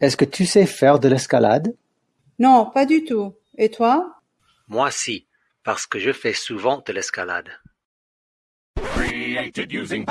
Est-ce que tu sais faire de l'escalade? Non, pas du tout. Et toi? Moi si, parce que je fais souvent de l'escalade. Created using